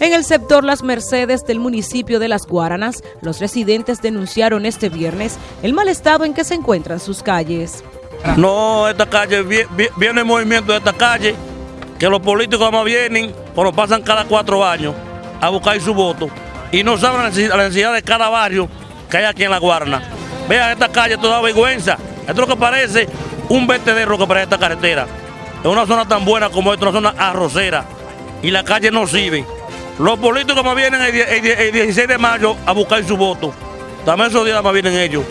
En el sector Las Mercedes del municipio de Las Guaranas, los residentes denunciaron este viernes el mal estado en que se encuentran sus calles. No, esta calle, viene el movimiento de esta calle, que los políticos más vienen, cuando pasan cada cuatro años a buscar su voto y no saben la necesidad de cada barrio que hay aquí en La Guarana. Vean esta calle, toda vergüenza. Esto es lo que parece un vertedero que parece esta carretera. Es una zona tan buena como esta, una zona arrocera. Y la calle no sirve. Los políticos más vienen el, 16 de mayo a buscar su voto. También esos días más vienen ellos.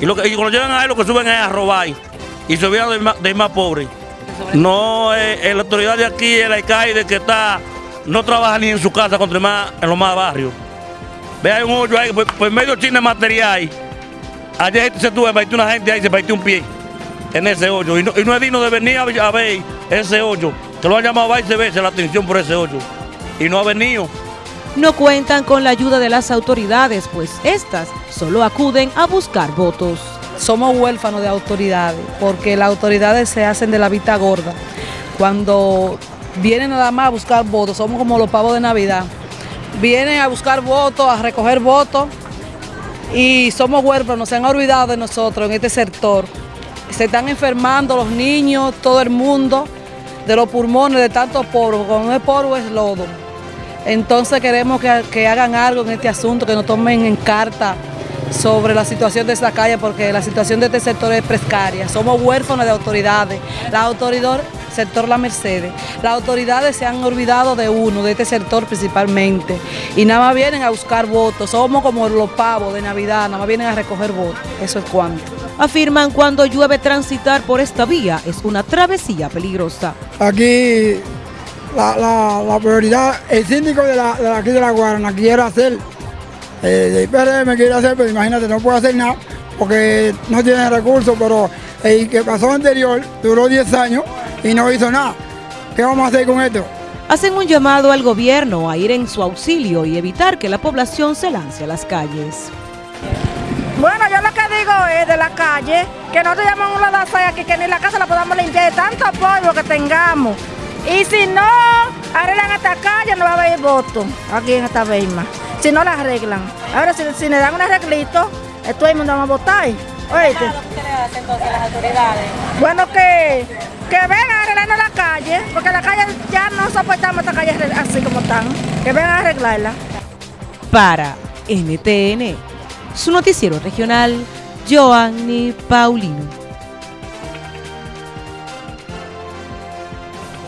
Y, cuando llegan ahí lo que suben es a robar. Y se olvidan del más, pobre. No, eh, la autoridad de aquí, el alcalde que está, no trabaja ni en su casa, contra más en los más barrios. Ve, hay un hoyo ahí, pues, medio chino de material. Ayer se tuvo, una gente ahí, se partió un pie en ese hoyo. Y no, es digno de venir a, ver ese hoyo. Que lo han llamado a se ve la atención por ese hoyo y no ha venido. No cuentan con la ayuda de las autoridades, pues estas solo acuden a buscar votos. Somos huérfanos de autoridades, porque las autoridades se hacen de la vista gorda. Cuando vienen nada más a buscar votos, somos como los pavos de Navidad. Vienen a buscar votos, a recoger votos, y somos huérfanos, se han olvidado de nosotros en este sector. Se están enfermando los niños, todo el mundo, de los pulmones, de tanto polvo, cuando es polvo es lodo. Entonces queremos que, hagan algo en este asunto, que nos tomen en carta sobre la situación de esta calle, porque la situación de este sector es precaria. Somos huérfanos de autoridades. La autoridad, sector La Mercedes, las autoridades se han olvidado de uno, de este sector principalmente, y nada más vienen a buscar votos. Somos como los pavos de Navidad, nada más vienen a recoger votos. Eso es cuanto. Afirman cuando llueve transitar por esta vía es una travesía peligrosa. Aquí la, prioridad, el síndico de, la, de aquí de la Guarana quiere hacer, eh, de quiere hacer, pero imagínate, no puede hacer nada porque no tiene recursos, pero el que pasó anterior duró 10 años y no hizo nada. ¿Qué vamos a hacer con esto? Hacen un llamado al gobierno a ir en su auxilio y evitar que la población se lance a las calles. Bueno, yo lo que digo es de la calle, que no te llaman una daza aquí, que ni la casa la podamos limpiar de tanto polvo que tengamos. Y si no arreglan esta calle, no va a haber voto aquí en esta Beima. Si no la arreglan. Ahora, si, si le dan un arreglito, todo el mundo va a votar. ¿Qué le hacen entonces las autoridades? Bueno, que, que vengan arreglando la calle, porque la calle ya no soportamos esta calle así como están. Que vengan a arreglarla. Para NTN, su noticiero regional, Joanny Paulino.